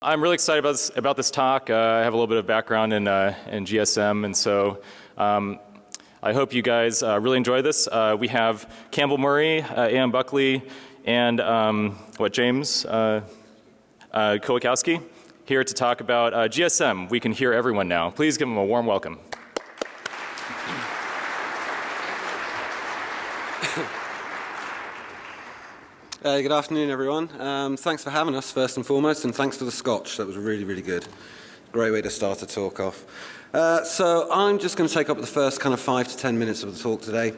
I'm really excited about this, about this talk. Uh, I have a little bit of background in, uh, in GSM, and so um, I hope you guys uh, really enjoy this. Uh, we have Campbell Murray, uh, A.M. Buckley, and um, what James uh, Kowakowski here to talk about GSM. We can hear everyone now. Please give them a warm welcome. Uh, good afternoon, everyone. Um, thanks for having us, first and foremost, and thanks for the scotch. That was really, really good. Great way to start a talk off. Uh, so I'm just going to take up the first kind of five to ten minutes of the talk today.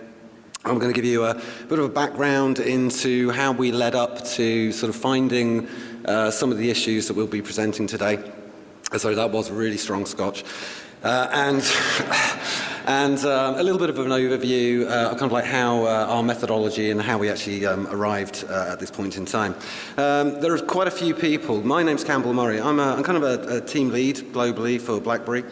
I'm going to give you a bit of a background into how we led up to sort of finding uh, some of the issues that we'll be presenting today. Sorry, that was a really strong scotch. Uh, and and um, a little bit of an overview uh, kind of like how uh, our methodology and how we actually um, arrived uh, at this point in time. Um, there are quite a few people. My name's Campbell Murray. I'm, a, I'm kind of a, a team lead globally for BlackBerry.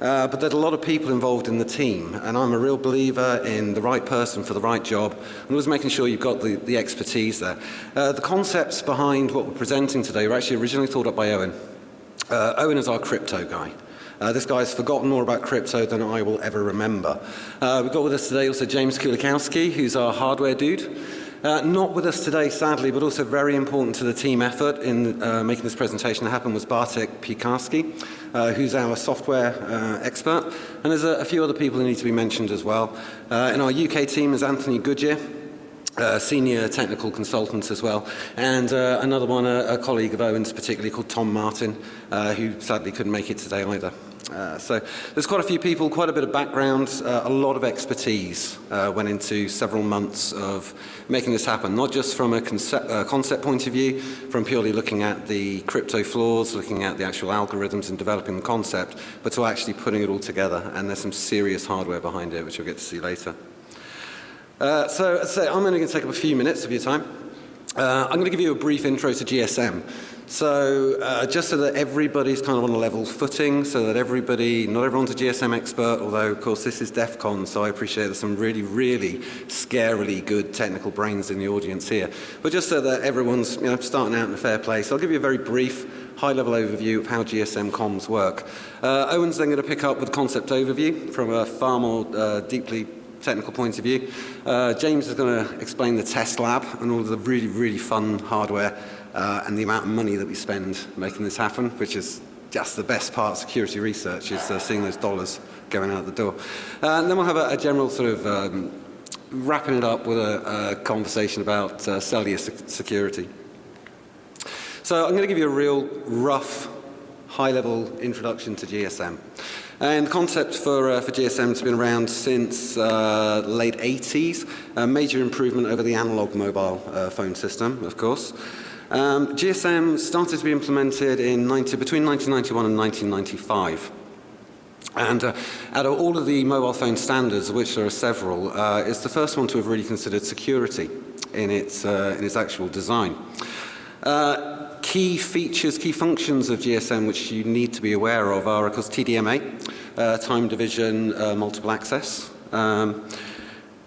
Uh, but there's a lot of people involved in the team, and I'm a real believer in the right person for the right job, and always making sure you've got the, the expertise there. Uh, the concepts behind what we're presenting today were actually originally thought up by Owen. Uh, Owen is our crypto guy. Uh, this guy's forgotten more about crypto than I will ever remember. Uh, we've got with us today also James Kulikowski, who's our hardware dude. Uh, not with us today, sadly, but also very important to the team effort in uh, making this presentation happen was Bartek Piekarski, uh, who's our software uh, expert. And there's a, a, few other people who need to be mentioned as well. Uh, in our UK team is Anthony Goodyear, uh, senior technical consultant as well, and uh, another one, a, a, colleague of Owen's particularly called Tom Martin, uh, who sadly couldn't make it today either. Uh, so there's quite a few people, quite a bit of background, uh, a lot of expertise uh, went into several months of making this happen, not just from a concept, concept point of view, from purely looking at the crypto flaws, looking at the actual algorithms and developing the concept, but to actually putting it all together, and there's some serious hardware behind it, which we'll get to see later. Uh, so, say, I'm only going to take up a few minutes of your time. Uh, I'm going to give you a brief intro to GSM. So uh, just so that everybody's kind of on a level footing, so that everybody, not everyone's a GSM expert, although of course this is DEF CON, so I appreciate there's some really, really scarily good technical brains in the audience here. But just so that everyone's you know, starting out in a fair place, I'll give you a very brief high-level overview of how GSM comms work. Uh, Owen's then going to pick up with concept overview from a far more uh, deeply technical point of view. Uh, James is going to explain the test lab and all the really, really fun hardware uh, and the amount of money that we spend making this happen, which is just the best part of security research is uh, seeing those dollars going out the door. Uh, and then we'll have a, a general sort of um, wrapping it up with a, a conversation about uh, cellular security. So I'm going to give you a real rough, high-level introduction to GSM. And the concept for, uh, for GSM has been around since uh, late 80s, a major improvement over the analog mobile uh, phone system, of course. Um, GSM started to be implemented in 90, between 1991 and 1995. And uh, out of all of the mobile phone standards, of which there are several, uh, it's the first one to have really considered security in its, uh, in its actual design. Uh, key features, key functions of GSM which you need to be aware of are, of course, TDMA, uh, time division, uh, multiple access. Um,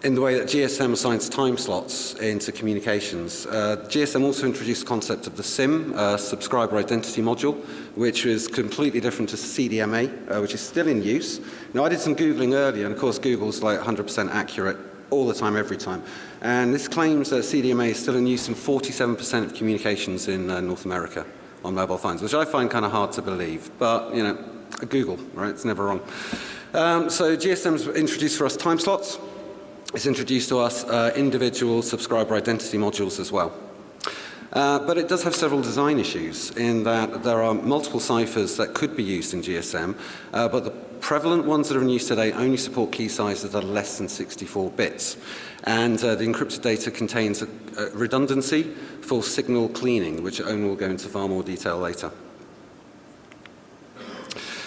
in the way that GSM assigns time slots into communications. Uh, GSM also introduced the concept of the SIM, uh, Subscriber Identity Module, which is completely different to CDMA, uh, which is still in use. Now, I did some Googling earlier, and of course, Google's like 100% accurate all the time, every time. And this claims that CDMA is still in use in 47% of communications in uh, North America on mobile phones, which I find kind of hard to believe. But, you know, Google, right? It's never wrong. Um, so GSM's introduced for us time slots. It's introduced to us uh, individual subscriber identity modules as well. Uh, but it does have several design issues in that there are multiple ciphers that could be used in GSM, uh, but the prevalent ones that are in use today only support key sizes that are less than 64 bits. And uh, the encrypted data contains a, a redundancy for signal cleaning, which Owen will go into far more detail later.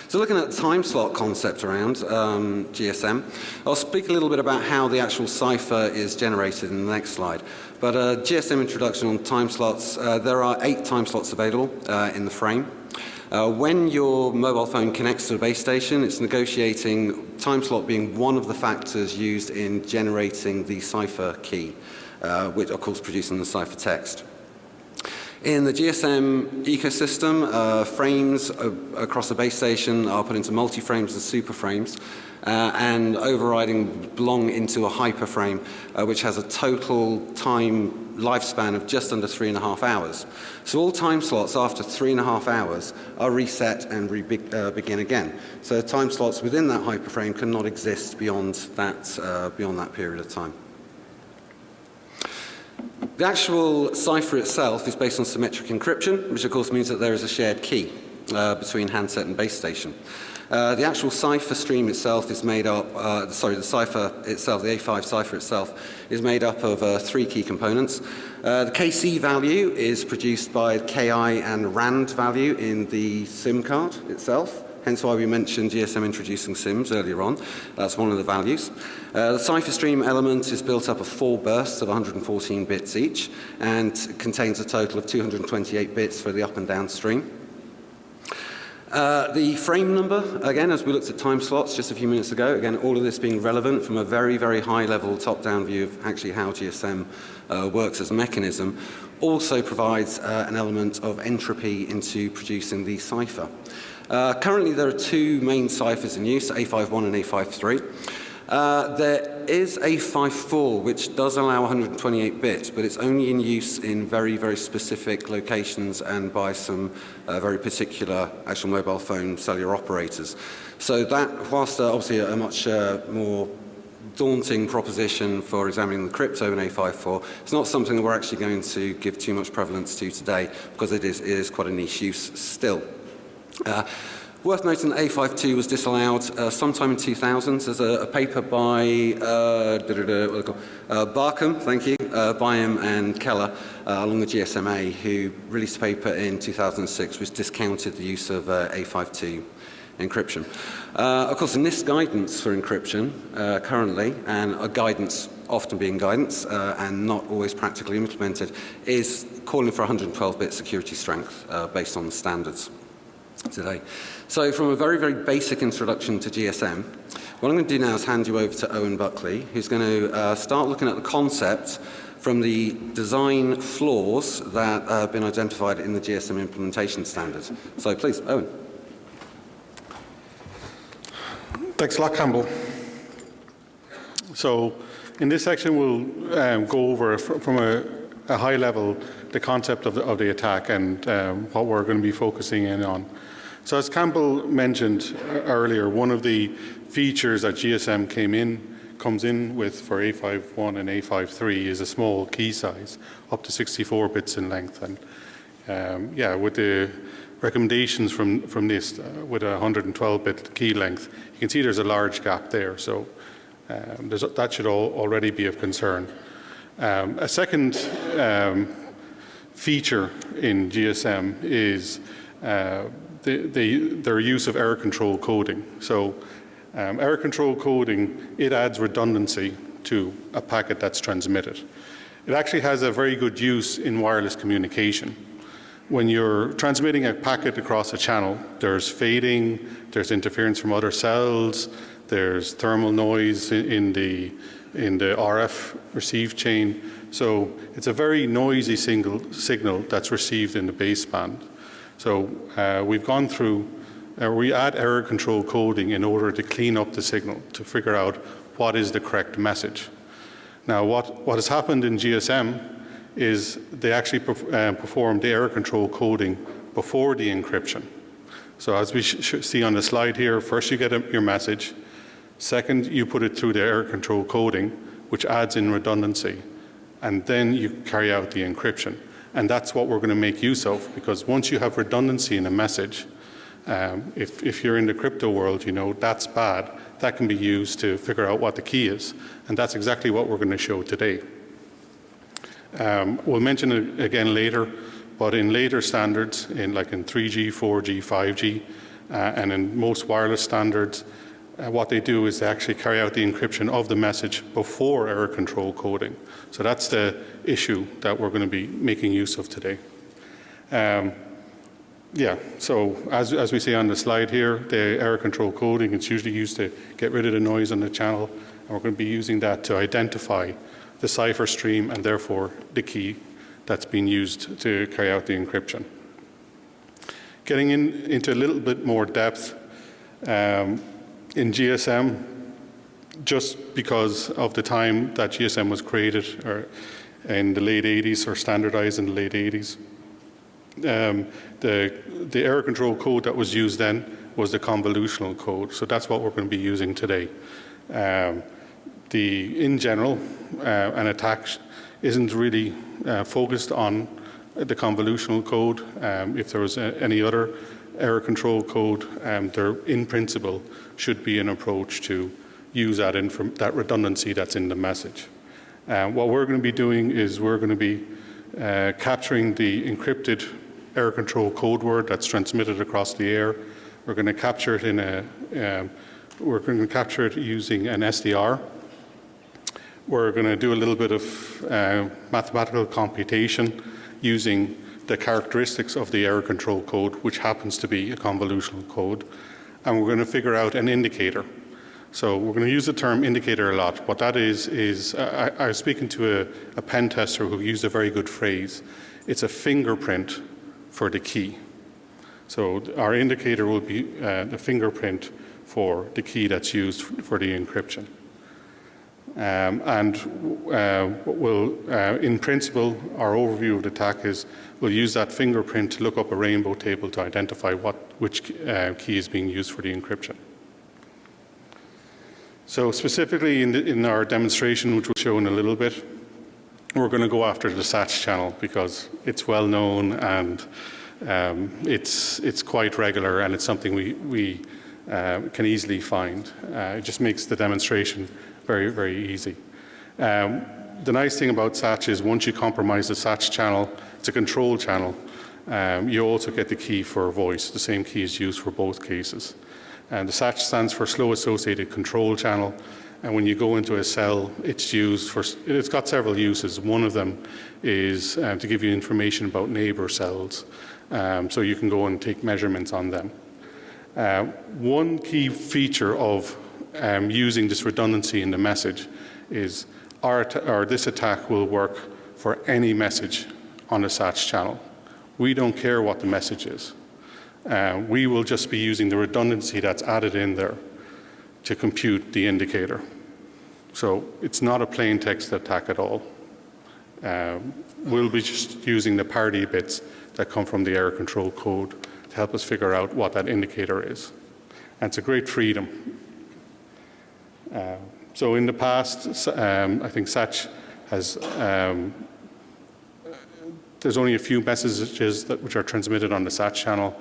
So looking at the time slot concept around um, GSM, I'll speak a little bit about how the actual cipher is generated in the next slide. But uh, GSM introduction on time slots, uh, there are eight time slots available uh, in the frame. Uh, when your mobile phone connects to a base station, it's negotiating time slot being one of the factors used in generating the cipher key, uh, which of course producing the cipher text. In the GSM ecosystem, uh, frames across the base station are put into multi-frames and super frames, uh, and overriding belong into a hyperframe, uh, which has a total time lifespan of just under three and a half hours. So all time slots after three and a half hours are reset and re uh, begin again. So time slots within that hyperframe cannot exist beyond that, uh, beyond that period of time. The actual cipher itself is based on symmetric encryption, which of course means that there is a shared key uh, between handset and base station. Uh, the actual cipher stream itself is made up, uh, sorry, the cipher itself, the A5 cipher itself, is made up of uh, three key components. Uh, the KC value is produced by KI and RAND value in the SIM card itself hence why we mentioned GSM introducing SIMs earlier on. That's one of the values. Uh, the cipher stream element is built up of four bursts of 114 bits each and contains a total of 228 bits for the up and down stream. Uh, the frame number, again, as we looked at time slots just a few minutes ago, again, all of this being relevant from a very, very high level top-down view of actually how GSM uh, works as a mechanism, also provides uh, an element of entropy into producing the cipher. Uh, currently, there are two main ciphers in use, A51 and A53. Uh, there is A54, which does allow 128 bits, but it's only in use in very, very specific locations and by some uh, very particular actual mobile phone cellular operators. So that, whilst uh, obviously a, much uh, more daunting proposition for examining the crypto in A54, it's not something that we're actually going to give too much prevalence to today because it is, it is quite a niche use still. Uh, worth noting that A52 was disallowed uh, sometime in 2000 There's a, a paper by uh, uh, Barkham, thank you, uh, Byam and Keller, uh, along with GSMA, who released a paper in 2006 which discounted the use of uh, A52 encryption. Uh, of course, NIST guidance for encryption uh, currently, and a guidance often being guidance uh, and not always practically implemented, is calling for 112-bit security strength uh, based on the standards today. So from a very, very basic introduction to GSM, what I'm going to do now is hand you over to Owen Buckley, who's going to uh, start looking at the concept from the design flaws that uh, have been identified in the GSM implementation standards. So please, Owen. Thanks a lot, Campbell. So in this section, we'll um, go over from a, a, high level the concept of the, of the attack and um, what we're going to be focusing in on. So as Campbell mentioned earlier, one of the features that GSM came in comes in with for A51 and A53 is a small key size, up to 64 bits in length. And um, yeah, with the recommendations from, from NIST uh, with a 112-bit key length, you can see there's a large gap there. So um, that should all already be of concern. Um, a second um, feature in GSM is uh, the, the, their use of error control coding. So um, error control coding, it adds redundancy to a packet that's transmitted. It actually has a very good use in wireless communication. When you're transmitting a packet across a channel, there's fading, there's interference from other cells, there's thermal noise in the, in the RF receive chain. So it's a very noisy single signal that's received in the baseband. So uh, we've gone through, uh, we add error control coding in order to clean up the signal to figure out what is the correct message. Now what, what has happened in GSM is they actually perf uh, perform the error control coding before the encryption. So as we see on the slide here, first you get a, your message, second you put it through the error control coding, which adds in redundancy, and then you carry out the encryption. And that's what we're going to make use of because once you have redundancy in a message, um, if, if you're in the crypto world, you know, that's bad. That can be used to figure out what the key is. And that's exactly what we're going to show today. Um, we'll mention it again later, but in later standards, in like in 3G, 4G, 5G, uh, and in most wireless standards, uh, what they do is they actually carry out the encryption of the message before error control coding. So that's the issue that we're going to be making use of today. Um, yeah, so as, as we see on the slide here, the error control coding is usually used to get rid of the noise on the channel, and we're going to be using that to identify the cipher stream and therefore the key that's being used to carry out the encryption. Getting in, into a little bit more depth, um, in GSM, just because of the time that GSM was created or in the late 80s or standardized in the late 80s, um, the, the error control code that was used then was the convolutional code. So that's what we're going to be using today. Um, the, in general, uh, an attack isn't really uh, focused on the convolutional code. Um, if there was a, any other error control code, um, there in principle should be an approach to use that, that redundancy that's in the message. Uh, what we're going to be doing is we're going to be uh, capturing the encrypted error control code word that's transmitted across the air. We're going to capture it in a, um, we're going to capture it using an SDR. We're going to do a little bit of uh, mathematical computation using the characteristics of the error control code, which happens to be a convolutional code. And we're going to figure out an indicator. So we're going to use the term indicator a lot. What that is, is uh, I, I, was speaking to a, a pen tester who used a very good phrase. It's a fingerprint for the key. So our indicator will be uh, the fingerprint for the key that's used for the encryption. Um, and uh, will, uh, in principle, our overview of the attack is we'll use that fingerprint to look up a rainbow table to identify what, which uh, key is being used for the encryption. So specifically in, the, in, our demonstration, which we'll show in a little bit, we're going to go after the SATS channel because it's well known and um, it's, it's quite regular and it's something we, we uh, can easily find. Uh, it just makes the demonstration very, very easy. Um, the nice thing about SATS is once you compromise the SATS channel, it's a control channel, um, you also get the key for voice. The same key is used for both cases. And the SATS stands for Slow Associated Control Channel. And when you go into a cell, it's used for, it's got several uses. One of them is um, to give you information about neighbor cells. Um, so you can go and take measurements on them. Uh, one key feature of um, using this redundancy in the message is our, or this attack will work for any message on the SATS channel. We don't care what the message is. Uh, we will just be using the redundancy that's added in there to compute the indicator. So it's not a plain text attack at all. Um, we'll be just using the parity bits that come from the error control code to help us figure out what that indicator is. And it's a great freedom. Uh, so in the past, um, I think SATS has um, there's only a few messages that, which are transmitted on the SATS channel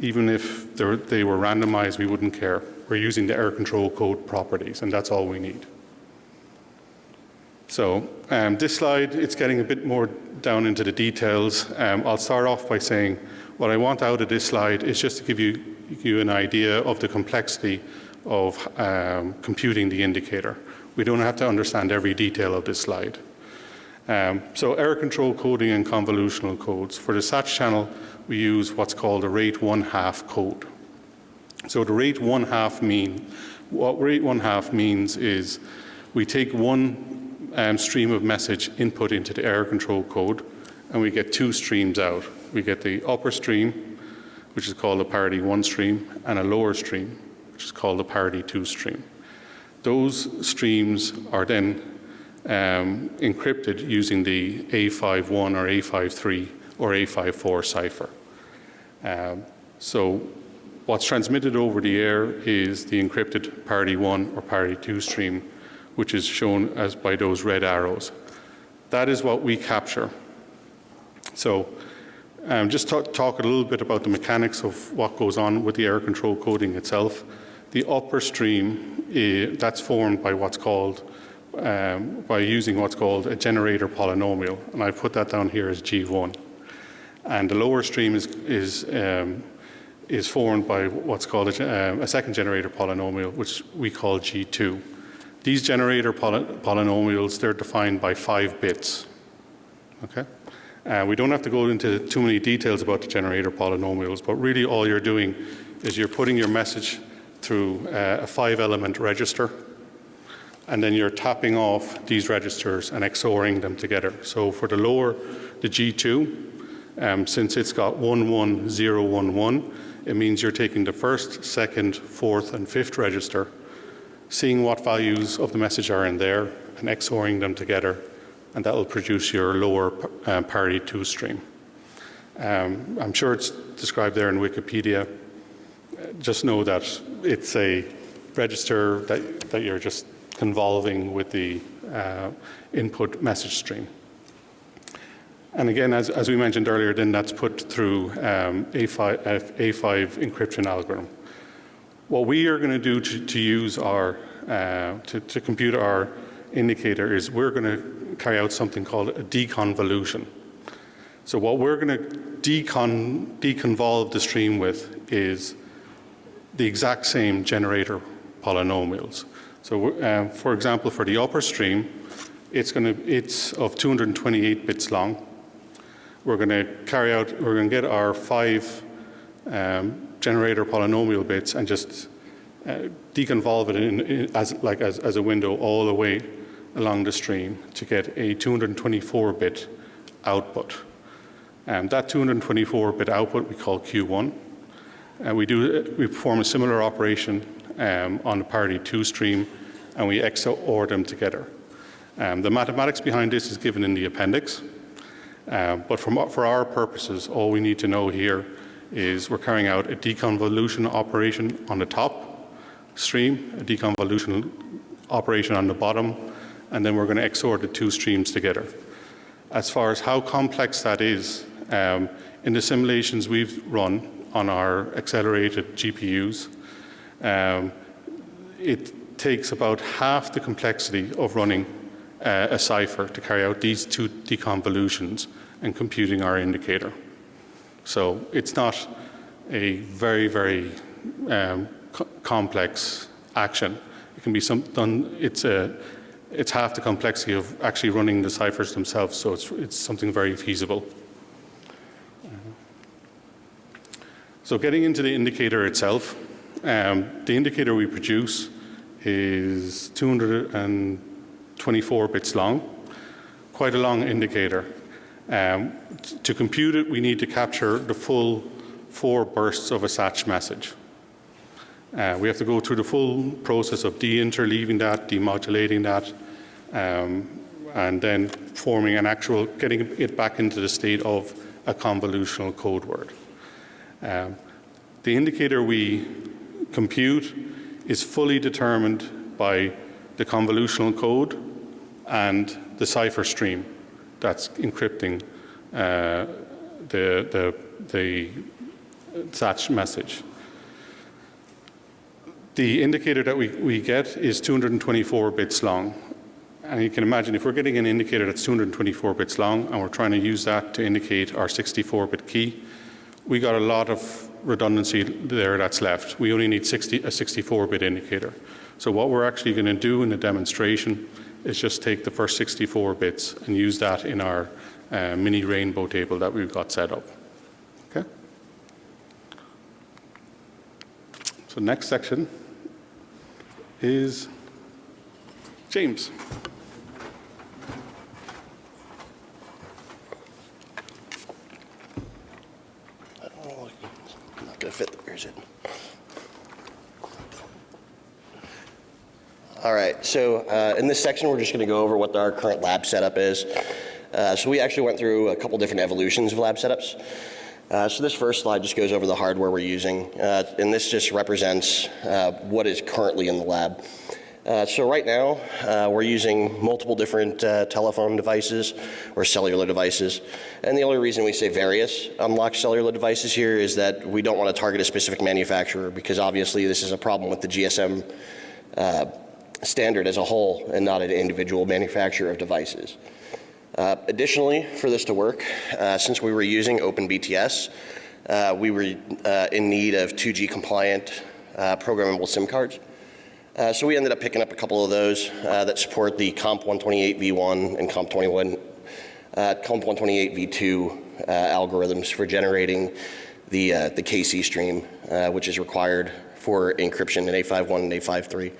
even if they were randomized, we wouldn't care. We're using the error control code properties, and that's all we need. So um, this slide, it's getting a bit more down into the details. Um, I'll start off by saying what I want out of this slide is just to give you, you an idea of the complexity of um, computing the indicator. We don't have to understand every detail of this slide. Um, so error control coding and convolutional codes. For the SATS channel, we use what's called a rate one half code. So the rate one half mean, what rate one half means is we take one um, stream of message input into the error control code and we get two streams out. We get the upper stream, which is called a parity one stream, and a lower stream, which is called a parity two stream. Those streams are then um, encrypted using the A51 or A53 or A54 cipher. Um, so what's transmitted over the air is the encrypted parity 1 or parity 2 stream, which is shown as by those red arrows. That is what we capture. So um, just talk, talk, a little bit about the mechanics of what goes on with the error control coding itself. The upper stream, uh, that's formed by what's called, um, by using what's called a generator polynomial, and I've put that down here as G1 and the lower stream is, is, um, is formed by what's called a, um, a, second generator polynomial, which we call G2. These generator poly polynomials, they're defined by five bits. Okay? Uh, we don't have to go into too many details about the generator polynomials, but really all you're doing is you're putting your message through uh, a five element register and then you're tapping off these registers and XORing them together. So for the lower the G2, um, since it's got 11011, it means you're taking the first, second, fourth, and fifth register, seeing what values of the message are in there, and XORing them together, and that will produce your lower uh, parity 2 stream. Um, I'm sure it's described there in Wikipedia. Just know that it's a register that, that you're just convolving with the uh, input message stream. And again, as, as we mentioned earlier, then that's put through um, A5, A5 encryption algorithm. What we are going to do to, use our, uh, to, to compute our indicator is we're going to carry out something called a deconvolution. So what we're going to decon, deconvolve the stream with is the exact same generator polynomials. So uh, for example, for the upper stream, it's, going to, it's of 228 bits long. We're going to carry out, we're going to get our five um, generator polynomial bits and just uh, deconvolve it in, in, as, like as, as a window all the way along the stream to get a 224-bit output. Um, that 224-bit output we call Q1. And we, do, we perform a similar operation um, on the parity 2 stream and we XOR them together. Um, the mathematics behind this is given in the appendix. Uh, but from, for our purposes, all we need to know here is we're carrying out a deconvolution operation on the top stream, a deconvolution operation on the bottom, and then we're going to XOR the two streams together. As far as how complex that is, um, in the simulations we've run on our accelerated GPUs, um, it takes about half the complexity of running uh, a cipher to carry out these two deconvolutions and computing our indicator. So it's not a very, very um, co complex action. It can be some done, it's, a, it's half the complexity of actually running the ciphers themselves, so it's, it's something very feasible. So getting into the indicator itself, um, the indicator we produce is 224 bits long, quite a long indicator. Um, to compute it, we need to capture the full four bursts of a SATC message. Uh, we have to go through the full process of de-interleaving that, demodulating that, um, and then forming an actual, getting it back into the state of a convolutional code word. Um, the indicator we compute is fully determined by the convolutional code and the cipher stream that's encrypting uh, the, the, the message. The indicator that we, we get is 224 bits long. And you can imagine if we're getting an indicator that's 224 bits long and we're trying to use that to indicate our 64-bit key, we got a lot of redundancy there that's left. We only need 60, a 64-bit indicator. So what we're actually going to do in the demonstration is just take the first 64 bits and use that in our uh, mini rainbow table that we've got set up. Okay. So next section is James. Oh, not Where's it? All right, so uh, in this section, we're just going to go over what our current lab setup is. Uh, so we actually went through a couple different evolutions of lab setups. Uh, so this first slide just goes over the hardware we're using, uh, and this just represents uh, what is currently in the lab. Uh, so right now, we're using multiple different telephone devices or cellular devices. And the only reason we say various unlocked cellular devices here is that we don't want to target a specific manufacturer because obviously this is a problem with the GSM standard as a whole and not an individual manufacturer of devices. Uh, additionally, for this to work, uh, since we were using OpenBTS, uh, we were uh, in need of 2G compliant uh, programmable SIM cards. Uh, so we ended up picking up a couple of those that support the COMP128v1 and COMP21, COMP128v2 algorithms for generating the, the KC stream, which is required for encryption in A51 and A53.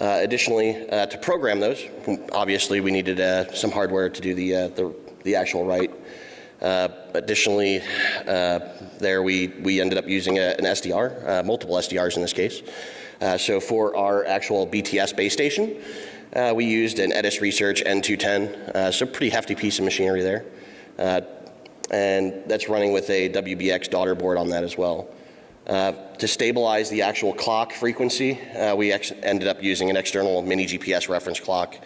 Uh, additionally, uh, to program those, obviously we needed uh, some hardware to do the, uh, the, the actual write. Uh, additionally, uh, there we, we ended up using a, an SDR, uh, multiple SDRs in this case. Uh, so for our actual BTS base station, uh, we used an Edis Research N210, uh, so pretty hefty piece of machinery there. Uh, and that's running with a WBX daughter board on that as well. Uh, to stabilize the actual clock frequency, uh, we ended up using an external mini GPS reference clock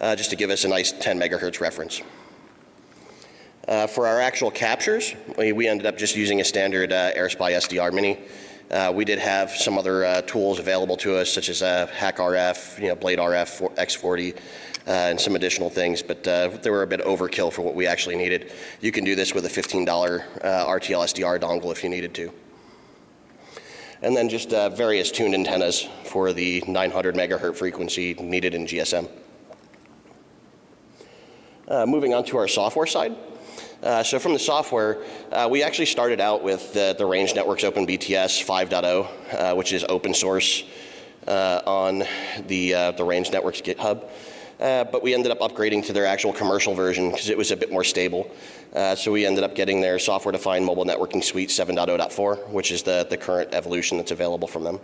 uh, just to give us a nice 10 megahertz reference. Uh, for our actual captures, we, we ended up just using a standard uh, AirSpy SDR Mini. Uh, we did have some other uh, tools available to us, such as uh, Hack you know, Blade RF, X40, uh, and some additional things, but they were a bit overkill for what we actually needed. You can do this with a $15 uh, RTL SDR dongle if you needed to. And then just various tuned antennas for the 900 megahertz frequency needed in GSM. Moving on to our software side. Uh, so from the software, uh, we actually started out with the, the Range Networks Open BTS 5.0, uh, which is open source uh, on the, uh, the Range Networks GitHub. Uh, but we ended up upgrading to their actual commercial version because it was a bit more stable. So we ended up getting their software-defined mobile networking suite 7.0.4, which is the, the current evolution that's available from them.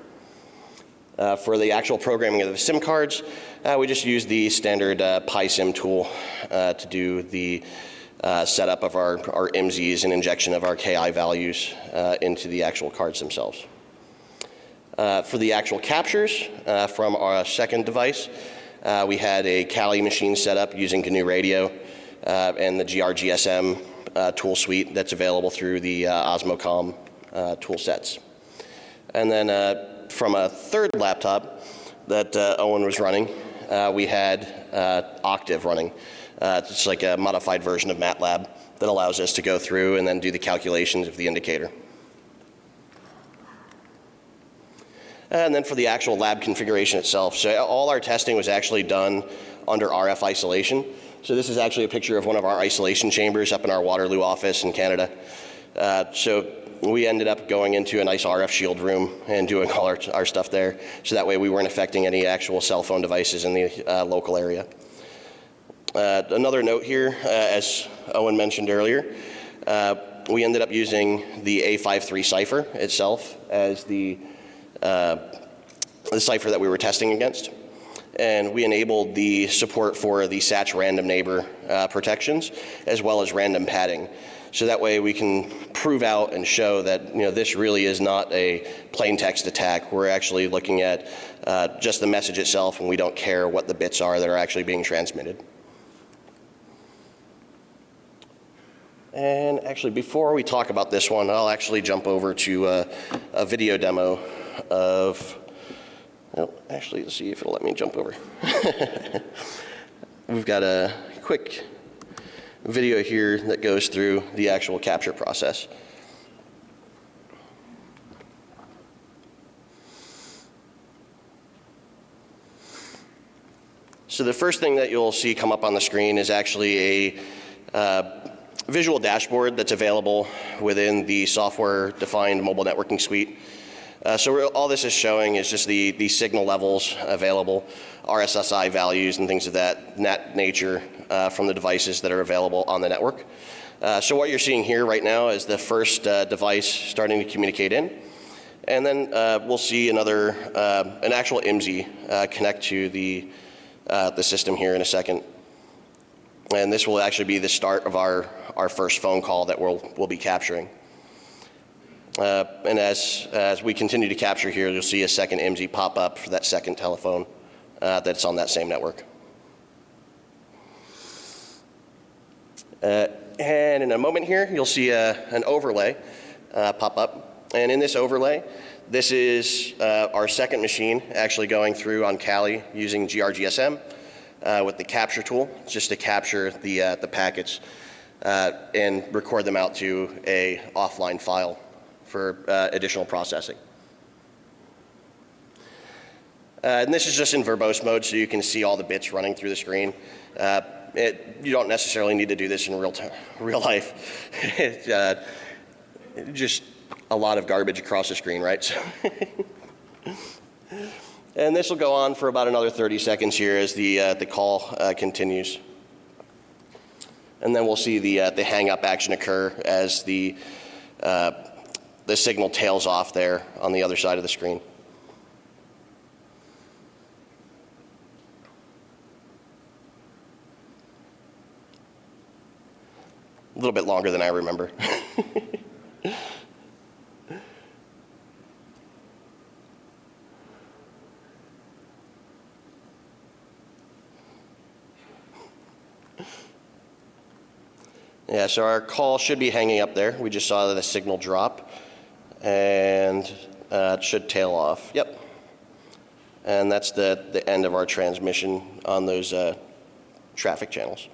Uh, for the actual programming of the SIM cards, uh, we just use the standard uh, PySim tool to do the uh, setup of our, our IMSIs and injection of our KI values uh, into the actual cards themselves. Uh, for the actual captures uh, from our second device, uh, we had a Kali machine set up using GNU Radio and the GRGSM tool suite that's available through the Osmocom tool sets. And then from a third laptop that Owen was running, we had Octave running. Uh, it's like a modified version of MATLAB that allows us to go through and then do the calculations of the indicator. And then for the actual lab configuration itself, so all our testing was actually done under RF isolation. So this is actually a picture of one of our isolation chambers up in our Waterloo office in Canada. Uh, so we ended up going into a nice RF shield room and doing all our, our stuff there. So that way we weren't affecting any actual cell phone devices in the uh, local area. Uh, another note here, uh, as Owen mentioned earlier, uh, we ended up using the A53 cipher itself as the, uh, the cipher that we were testing against. And we enabled the support for the SATS random neighbor uh, protections as well as random padding. So that way we can prove out and show that you know, this really is not a plain text attack. We're actually looking at uh, just the message itself and we don't care what the bits are that are actually being transmitted. And actually, before we talk about this one, I'll actually jump over to uh, a video demo of, well, actually, let's see if it'll let me jump over. We've got a quick video here that goes through the actual capture process. So the first thing that you'll see come up on the screen is actually a uh, visual dashboard that's available within the software-defined mobile networking suite. Uh, so all this is showing is just the, the signal levels available, RSSI values and things of that, that nature uh, from the devices that are available on the network. Uh, so what you're seeing here right now is the first uh, device starting to communicate in. And then uh, we'll see another, uh, an actual IMSI connect to the, the system here in a second. And this will actually be the start of our, our first phone call that we'll, we'll be capturing. Uh, and as, as we continue to capture here, you'll see a second IMSI pop up for that second telephone uh, that's on that same network. Uh, and in a moment here, you'll see a, an overlay uh, pop up. And in this overlay, this is uh, our second machine actually going through on Kali using GRGSM uh, with the capture tool, just to capture the, uh, the packets uh, and record them out to a offline file for uh, additional processing. Uh, and this is just in verbose mode, so you can see all the bits running through the screen. It, you don't necessarily need to do this in real, time, real life. it, just a lot of garbage across the screen, right? So And this will go on for about another 30 seconds here as the, uh, the call uh, continues. And then we'll see the, uh, the hang up action occur as the, uh, the signal tails off there on the other side of the screen. A little bit longer than I remember. Yeah, so our call should be hanging up there. We just saw the signal drop, and uh, it should tail off. Yep. And that's the, the end of our transmission on those uh, traffic channels.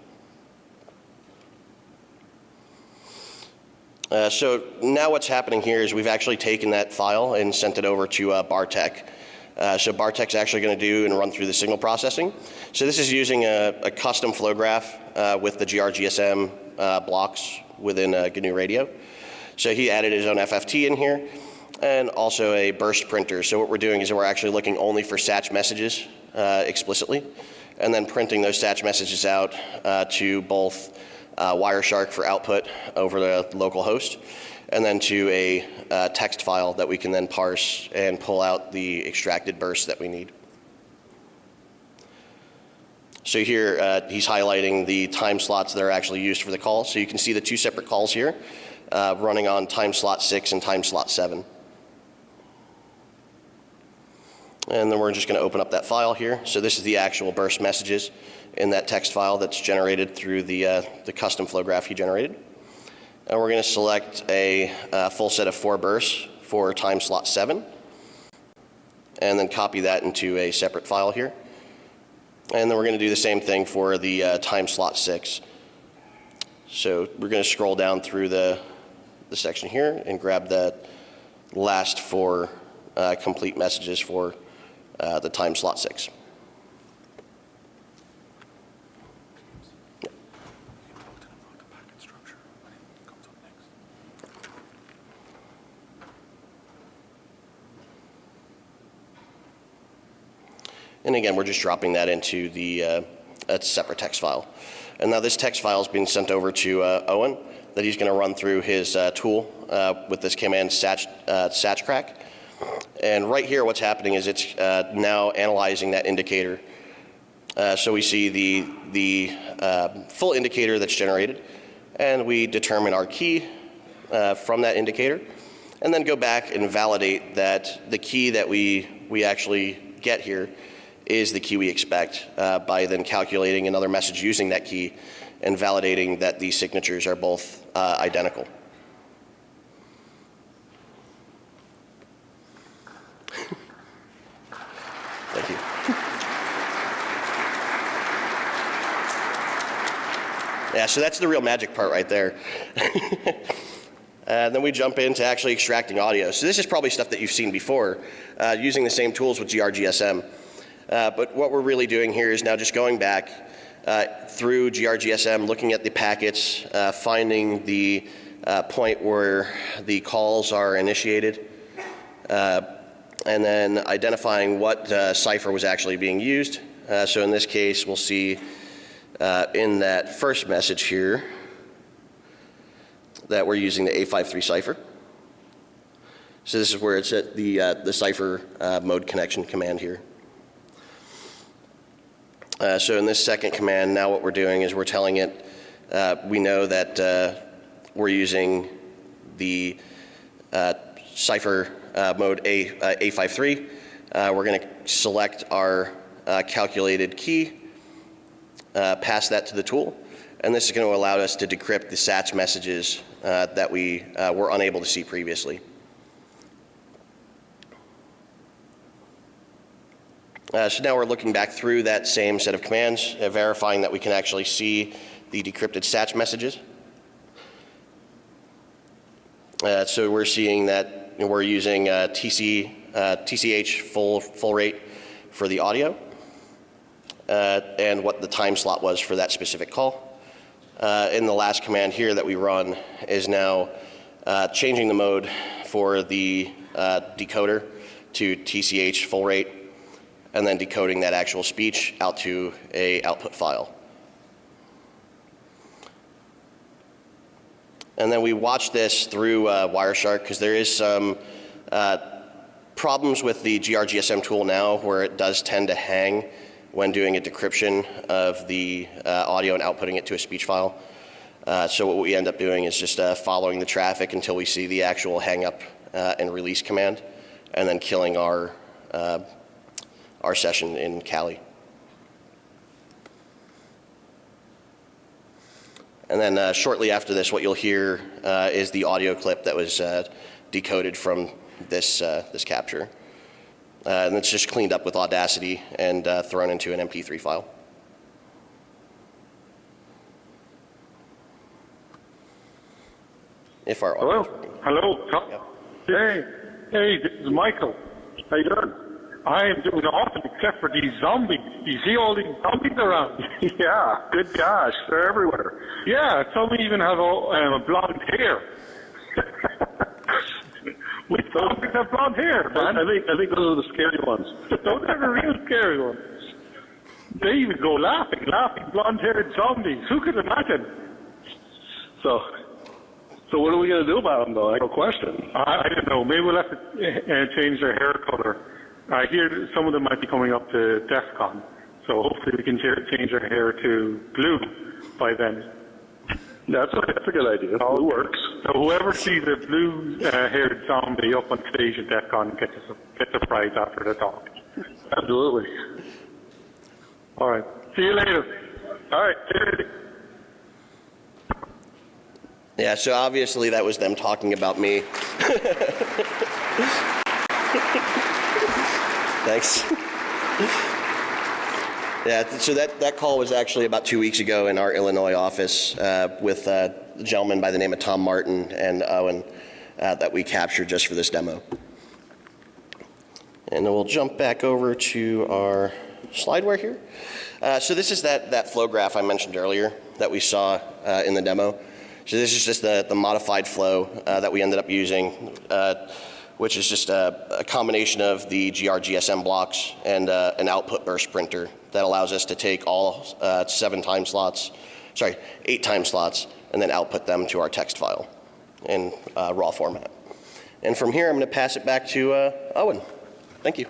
Uh, so now what's happening here is we've actually taken that file and sent it over to uh, Bartek. Uh, so Bartek's actually going to do and run through the signal processing. So this is using a, a custom flow graph uh, with the GRGSM uh, blocks within uh, GNU Radio. So he added his own FFT in here and also a burst printer. So what we're doing is we're actually looking only for SATC messages uh, explicitly and then printing those SATC messages out uh, to both uh, Wireshark for output over the local host and then to a uh, text file that we can then parse and pull out the extracted bursts that we need. So here uh, he's highlighting the time slots that are actually used for the call. So you can see the two separate calls here uh, running on time slot 6 and time slot 7. And then we're just going to open up that file here. So this is the actual burst messages in that text file that's generated through the, uh, the custom flow graph he generated. And we're going to select a uh, full set of four bursts for time slot 7 and then copy that into a separate file here. And then we're going to do the same thing for the uh, time slot 6. So we're going to scroll down through the, the section here and grab that last four uh, complete messages for uh, the time slot 6. And again, we're just dropping that into the uh, a separate text file. And now this text file is being sent over to uh, Owen that he's going to run through his uh, tool uh, with this command satch, uh, satchcrack. And right here, what's happening is it's uh, now analyzing that indicator. So we see the, the full indicator that's generated, and we determine our key from that indicator, and then go back and validate that the key that we, we actually get here is the key we expect uh, by then calculating another message using that key and validating that these signatures are both uh, identical. Thank you. Yeah, so that's the real magic part right there. And then we jump into actually extracting audio. So this is probably stuff that you've seen before, uh, using the same tools with GRGSM. Uh, but what we're really doing here is now just going back uh, through GRGSM, looking at the packets, uh, finding the uh, point where the calls are initiated, uh, and then identifying what uh, cipher was actually being used. so in this case, we'll see in that first message here, that we're using the A53 cipher. So this is where it's at the, the cipher mode connection command here. Uh, so in this second command, now what we're doing is we're telling it, uh, we know that uh, we're using the uh, cipher mode A, A53. we're going to select our calculated key, pass that to the tool, and this is going to allow us to decrypt the SATS messages uh, that we uh, were unable to see previously. Uh, so now we're looking back through that same set of commands, uh, verifying that we can actually see the decrypted SATS messages. Uh, so we're seeing that we're using uh, TC, TCH full, full rate for the audio and what the time slot was for that specific call uh, in the last command here that we run is now uh, changing the mode for the uh, decoder to TCH full rate and then decoding that actual speech out to a output file. And then we watch this through uh, Wireshark because there is some uh, problems with the GRGSM tool now where it does tend to hang when doing a decryption of the uh, audio and outputting it to a speech file. Uh, so what we end up doing is just uh, following the traffic until we see the actual hang up uh, and release command, and then killing our uh, our session in Cali. And then uh, shortly after this, what you'll hear uh, is the audio clip that was uh, decoded from this, uh, this capture. Uh, and it's just cleaned up with Audacity and uh, thrown into an MP3 file. If our Hello? Hello? Hey, hey, this is Michael. How you doing? I am doing awesome, except for these zombies. You see all these zombies around? yeah, good gosh, they're everywhere. Yeah, some even have all, um, blonde hair. Which zombies have blonde hair, man? I think I think those are the scary ones. Those are the real scary ones. They even go laughing, laughing, blonde-haired zombies. Who could imagine? So, so what are we going to do about them, though? I have a question. I, I don't know. Maybe we'll have to uh, change their hair color. I hear that some of them might be coming up to DEF CON, so hopefully we can change our hair to blue by then. That's a, that's a good idea. It works. So whoever sees a blue-haired uh, zombie up on stage at DEF CON gets a, gets a prize after the talk. Absolutely. All right. See you later. All right. cheers. Yeah, so obviously that was them talking about me. Thanks. Yeah, so that, that call was actually about two weeks ago in our Illinois office uh, with uh, a gentleman by the name of Tom Martin and Owen uh, that we captured just for this demo. And then we'll jump back over to our slideware here. Uh, so this is that, that flow graph I mentioned earlier that we saw uh, in the demo. So this is just the, the modified flow uh, that we ended up using, which is just a, a combination of the GRGSM blocks and uh, an output burst printer that allows us to take all uh, seven time slots, sorry, eight time slots, and then output them to our text file in uh, raw format. And from here, I'm going to pass it back to uh, Owen. Thank you.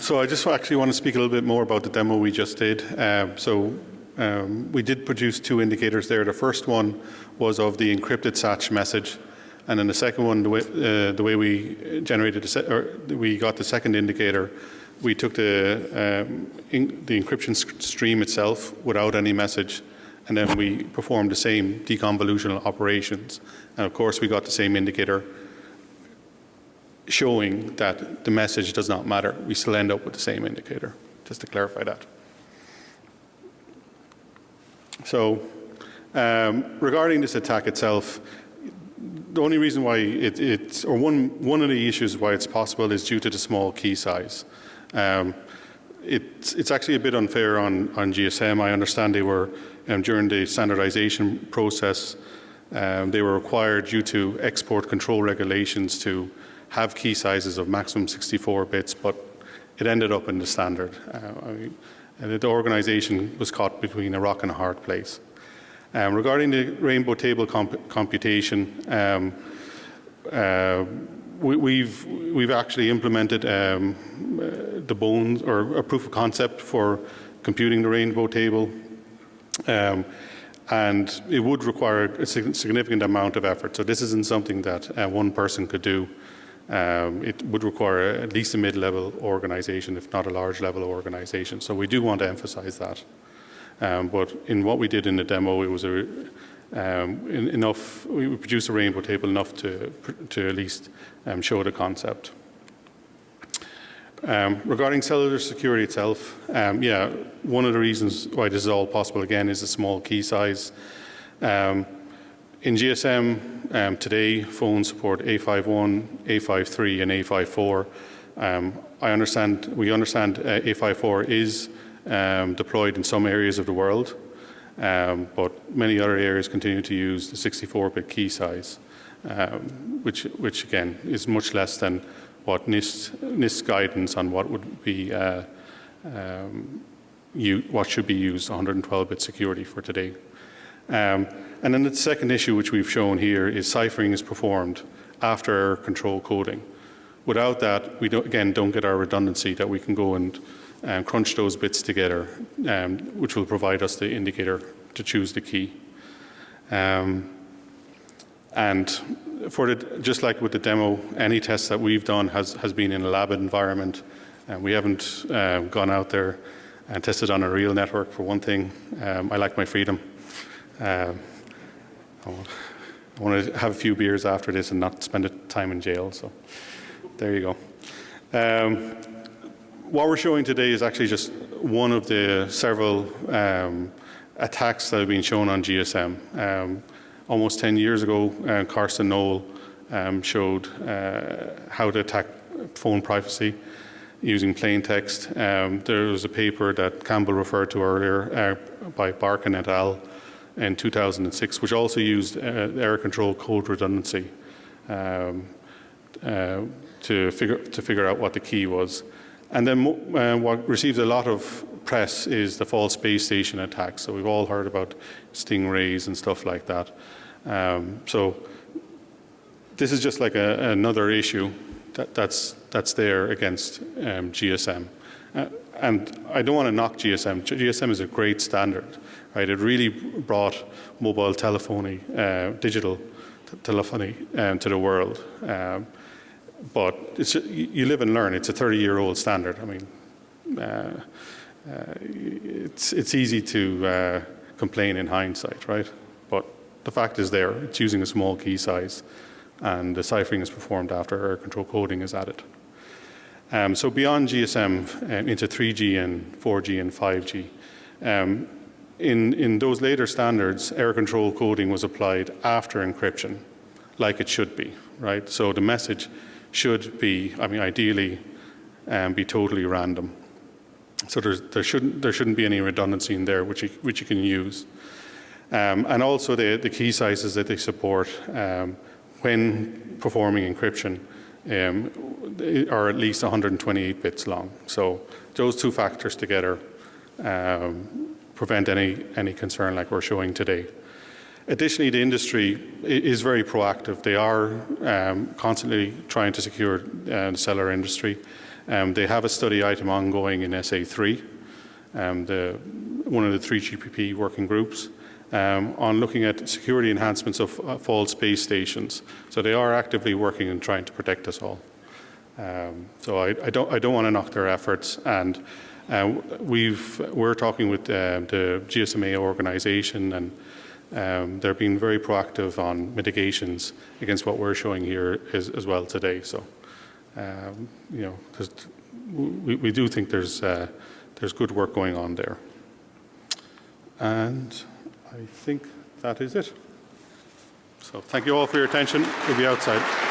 So I just actually want to speak a little bit more about the demo we just did. Um, so um, we did produce two indicators there. The first one was of the encrypted SACCH message, and then the second one, the way, uh, the way we generated, the or we got the second indicator, we took the um, the encryption stream itself without any message, and then we performed the same deconvolutional operations. And of course, we got the same indicator showing that the message does not matter. We still end up with the same indicator, just to clarify that. So, um, regarding this attack itself, the only reason why it, it's, or one, one of the issues why it's possible is due to the small key size. Um, it's, it's actually a bit unfair on, on GSM. I understand they were, um, during the standardization process, um, they were required due to export control regulations to have key sizes of maximum 64 bits, but it ended up in the standard. Uh, I mean, the organization was caught between a rock and a hard place. Um, regarding the rainbow table comp- computation, um, uh, we, we've we've actually implemented um, uh, the bones or a proof of concept for computing the rainbow table, um, and it would require a significant amount of effort. So this isn't something that uh, one person could do. Um, it would require at least a mid-level organization, if not a large-level organization. So we do want to emphasize that. Um, but in what we did in the demo, it was a, um, in, enough. We produced a rainbow table enough to to at least um, show the concept. Um, regarding cellular security itself, um, yeah, one of the reasons why this is all possible again is the small key size. Um, in GSM um, today, phones support A51, A53, and A54. Um, I understand we understand uh, A54 is um, deployed in some areas of the world, um, but many other areas continue to use the 64-bit key size. um, which, which again is much less than what NIST, NIST guidance on what would be uh, um, you, what should be used 112-bit security for today. Um, and then the second issue which we've shown here is ciphering is performed after error control coding. Without that, we don't, again don't get our redundancy that we can go and um, crunch those bits together, um, which will provide us the indicator to choose the key. Um, and for the, just like with the demo, any test that we've done has, has been in a lab environment. And we haven't uh, gone out there and tested on a real network for one thing. Um, I like my freedom. Um, I want to have a few beers after this and not spend a time in jail. So there you go. Um, what we're showing today is actually just one of the several um, attacks that have been shown on GSM. Um, almost 10 years ago, uh, Karsten Nohl um, showed uh, how to attack phone privacy using plain text. Um, there was a paper that Campbell referred to earlier uh, by Barkan et al. In 2006, which also used uh, error control code redundancy um, uh, to, figure, to figure out what the key was. And then uh, what receives a lot of press is the false base station attacks. So we've all heard about stingrays and stuff like that. Um, so this is just like a, another issue that, that's, that's there against um, GSM. Uh, and I don't want to knock GSM. GSM is a great standard, right? It really brought mobile telephony, uh, digital telephony um, to the world. Um, but you live and learn. It's a 30-year-old standard. I mean, uh, uh, it's, it's easy to uh, complain in hindsight, right? But the fact is there. It's using a small key size, and the ciphering is performed after error control coding is added. Um, so beyond GSM um, into 3G and 4G and 5G, um, in, in those later standards, error control coding was applied after encryption, like it should be, right? So the message should be, I mean, ideally, um, be totally random. So there shouldn't there shouldn't be any redundancy in there, which you, which you can use. Um, and also the, the key sizes that they support um, when performing encryption um, are at least 128 bits long. So those two factors together um, prevent any, any concern like we're showing today. Additionally, the industry is very proactive. They are um, constantly trying to secure uh, the cellular industry. Um, they have a study item ongoing in SA3, um, the, one of the three GPP working groups, um, on looking at security enhancements of uh, false base stations. So they are actively working and trying to protect us all. Um, so I, I, don't, I don't want to knock their efforts. And we've, we're talking with uh, the GSMA organization and um, they're being very proactive on mitigations against what we're showing here as, as well today. So um, you know, we, we, do think there's, uh, there's good work going on there. And I think that is it. So thank you all for your attention. We'll be outside.